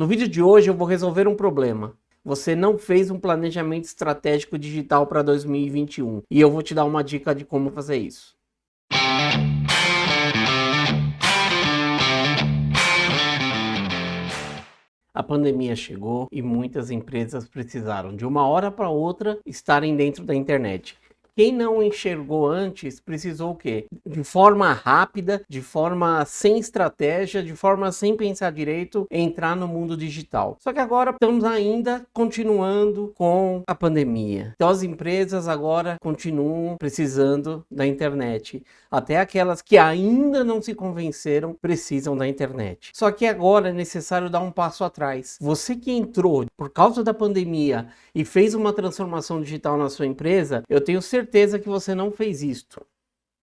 No vídeo de hoje eu vou resolver um problema. Você não fez um planejamento estratégico digital para 2021 e eu vou te dar uma dica de como fazer isso. A pandemia chegou e muitas empresas precisaram de uma hora para outra estarem dentro da internet. Quem não enxergou antes precisou o quê? De forma rápida, de forma sem estratégia, de forma sem pensar direito, entrar no mundo digital. Só que agora estamos ainda continuando com a pandemia. Então as empresas agora continuam precisando da internet. Até aquelas que ainda não se convenceram precisam da internet. Só que agora é necessário dar um passo atrás. Você que entrou por causa da pandemia e fez uma transformação digital na sua empresa, eu tenho certeza certeza que você não fez isto.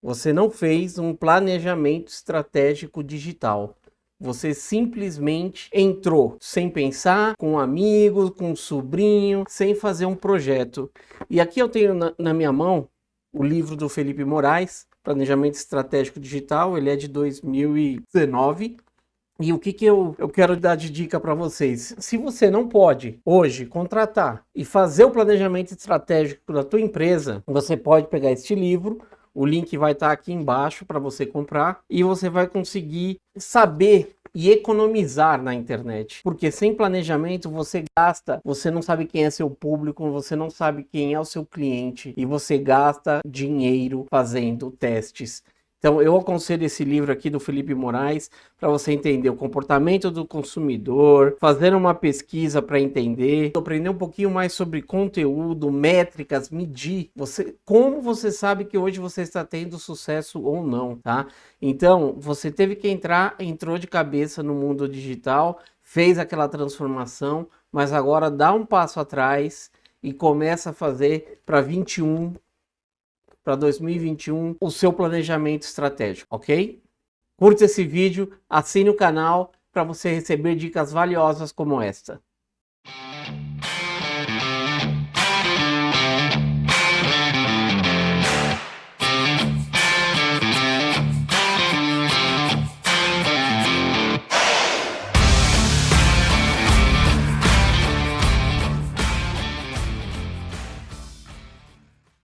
Você não fez um planejamento estratégico digital. Você simplesmente entrou sem pensar, com um amigo, com um sobrinho, sem fazer um projeto. E aqui eu tenho na, na minha mão o livro do Felipe Moraes, Planejamento Estratégico Digital, ele é de 2019. E o que, que eu, eu quero dar de dica para vocês? Se você não pode hoje contratar e fazer o planejamento estratégico da tua empresa, você pode pegar este livro, o link vai estar tá aqui embaixo para você comprar e você vai conseguir saber e economizar na internet. Porque sem planejamento você gasta, você não sabe quem é seu público, você não sabe quem é o seu cliente e você gasta dinheiro fazendo testes então eu aconselho esse livro aqui do Felipe Moraes para você entender o comportamento do consumidor, fazer uma pesquisa para entender, aprender um pouquinho mais sobre conteúdo, métricas, medir, você, como você sabe que hoje você está tendo sucesso ou não, tá? Então você teve que entrar, entrou de cabeça no mundo digital, fez aquela transformação, mas agora dá um passo atrás e começa a fazer para 21 para 2021 o seu planejamento estratégico, ok? Curta esse vídeo, assine o canal para você receber dicas valiosas como esta.